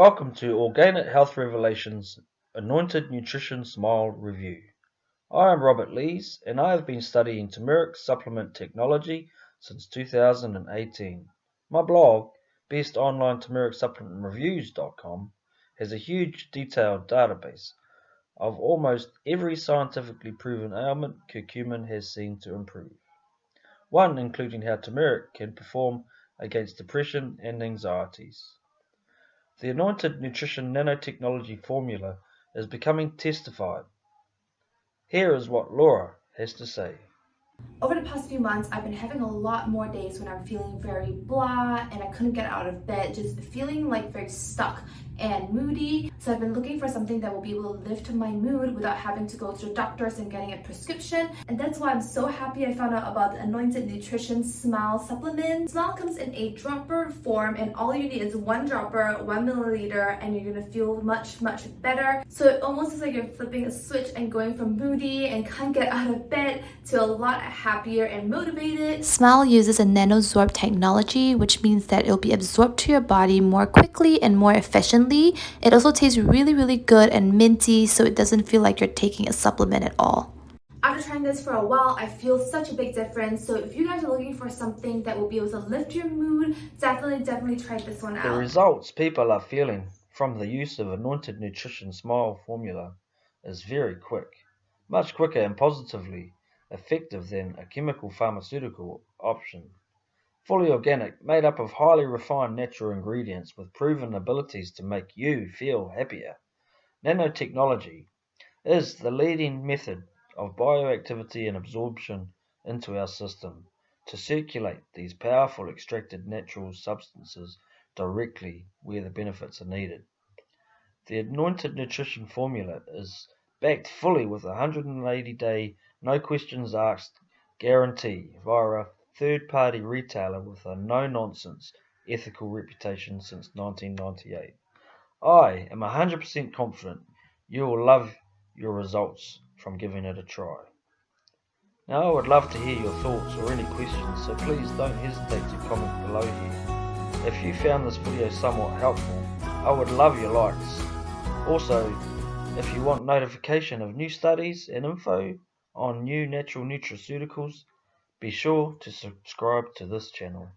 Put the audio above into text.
Welcome to Organic Health Revelations Anointed Nutrition Smile Review. I am Robert Lees and I have been studying turmeric supplement technology since 2018. My blog, bestonlineturmericsupplementreviews.com, has a huge detailed database of almost every scientifically proven ailment curcumin has seen to improve. One including how turmeric can perform against depression and anxieties. The Anointed Nutrition Nanotechnology formula is becoming testified. Here is what Laura has to say. Over the past few months, I've been having a lot more days when I'm feeling very blah and I couldn't get out of bed, just feeling like very stuck and moody. So I've been looking for something that will be able to lift my mood without having to go to doctors and getting a prescription. And that's why I'm so happy I found out about the Anointed Nutrition Smile supplement. Smile comes in a dropper form and all you need is one dropper, one milliliter, and you're gonna feel much, much better. So it almost is like you're flipping a switch and going from moody and can't get out of bed to a lot happier and motivated. Smile uses a nanosorb technology, which means that it'll be absorbed to your body more quickly and more efficiently it also tastes really, really good and minty, so it doesn't feel like you're taking a supplement at all. After trying this for a while, I feel such a big difference. So if you guys are looking for something that will be able to lift your mood, definitely, definitely try this one out. The results people are feeling from the use of Anointed Nutrition Smile formula is very quick, much quicker and positively effective than a chemical pharmaceutical option. Fully organic, made up of highly refined natural ingredients with proven abilities to make you feel happier. Nanotechnology is the leading method of bioactivity and absorption into our system to circulate these powerful extracted natural substances directly where the benefits are needed. The Anointed Nutrition formula is backed fully with a 180 day no questions asked guarantee via a third-party retailer with a no-nonsense ethical reputation since 1998. I am 100% confident you will love your results from giving it a try. Now I would love to hear your thoughts or any questions, so please don't hesitate to comment below here. If you found this video somewhat helpful, I would love your likes. Also, if you want notification of new studies and info on new natural nutraceuticals, be sure to subscribe to this channel.